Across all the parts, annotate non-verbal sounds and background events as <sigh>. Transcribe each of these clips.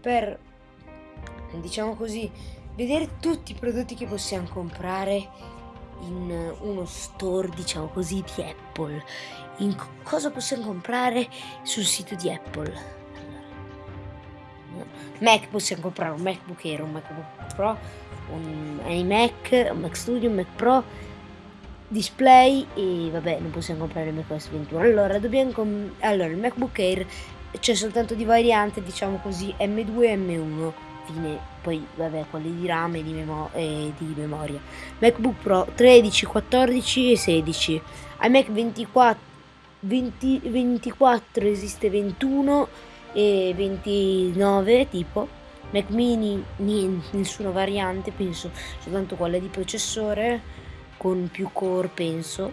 per, diciamo così, vedere tutti i prodotti che possiamo comprare in uno store, diciamo così, di Apple. In cosa possiamo comprare sul sito di Apple? Mac possiamo comprare un MacBook Air, un MacBook Pro, un iMac, un Mac Studio, un Mac Pro, display e vabbè non possiamo comprare il macOS 21. Allora dobbiamo allora il MacBook Air c'è soltanto di variante diciamo così M2 e M1 fine. Poi vabbè quelli di RAM e di, memo e di memoria. MacBook Pro 13 14 e 16 iMac 24 20, 24 esiste 21 e 29 tipo. Mac mini niente, nessuna variante penso. Soltanto quella di processore con più core penso.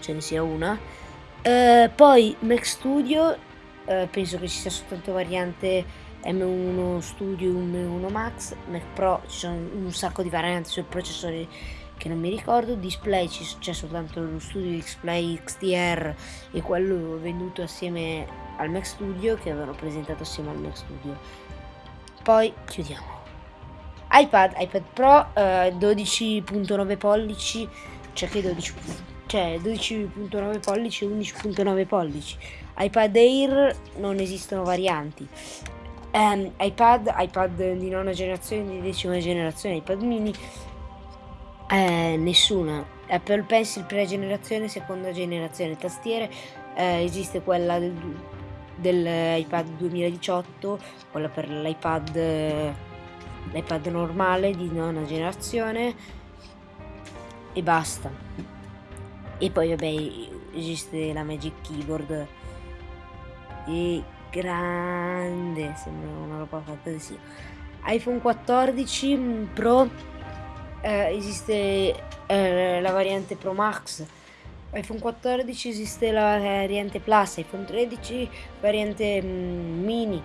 Ce ne sia una. Eh, poi Mac Studio eh, penso che ci sia soltanto variante M1 Studio M1 Max Mac Pro ci sono un sacco di varianti sul processore che non mi ricordo. Display c'è soltanto lo Studio Display XDR e quello venduto assieme al Mac Studio che avevano presentato assieme al Mac Studio. Poi chiudiamo. iPad, iPad Pro eh, 12.9 pollici cioè che 12 cioè 12.9 pollici e 11.9 pollici. iPad Air non esistono varianti. Um, iPad, iPad di nona generazione, di decima generazione, iPad mini eh, nessuna. Apple Pencil prima generazione, seconda generazione. Tastiere eh, esiste quella del, dell'iPad 2018 quella per l'iPad l'iPad normale di nona generazione e basta e poi vabbè esiste la Magic Keyboard. E grande sembra una roba fantasia iPhone 14 Pro eh, esiste eh, la variante Pro Max. iPhone 14 esiste la variante Plus. iPhone 13 variante mm, mini.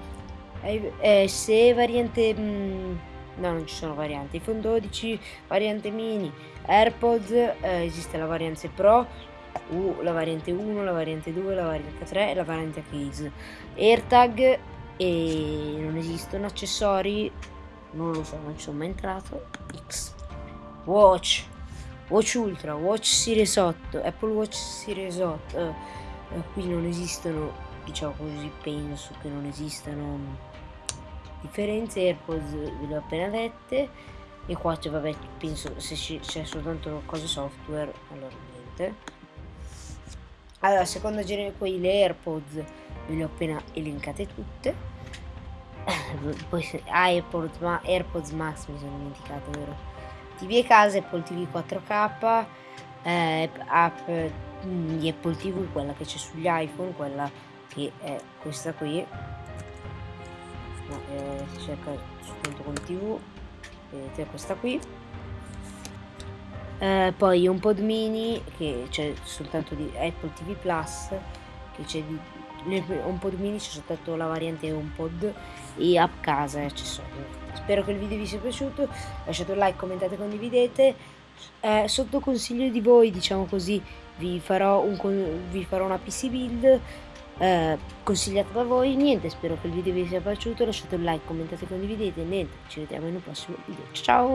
Eh, se variante mm, no non ci sono varianti. iPhone 12 variante mini AirPods eh, esiste la variante Pro U, la variante 1, la variante 2, la variante 3 e la variante case AirTag e non esistono accessori non lo so non ci sono mai entrato. X. Watch. Watch Ultra Watch Series 8 Apple Watch Series 8 eh, eh, qui non esistono diciamo così penso che non esistano differenze AirPods ve le ho appena dette. E qua c'è vabbè penso se c'è soltanto cose software allora niente. Allora seconda genere poi le AirPods ve le ho appena elencate tutte. <coughs> Poi AirPods, ma AirPods Max mi sono dimenticato vero? TV e casa Apple TV 4K eh, app di Apple TV quella che c'è sugli iPhone quella che è questa qui no, eh, si cerca soltanto con tv vedete questa qui. Eh, poi un pod mini che c'è soltanto di Apple TV Plus che c'è di un pod mini c'è soltanto la variante un pod e app casa e accessori spero che il video vi sia piaciuto lasciate un like commentate condividete. Eh, sotto consiglio di voi diciamo così vi farò, un, vi farò una pc build eh, consigliato da voi. Niente, spero che il video vi sia piaciuto. Lasciate un like, commentate, condividete. Niente, ci vediamo in un prossimo video. Ciao!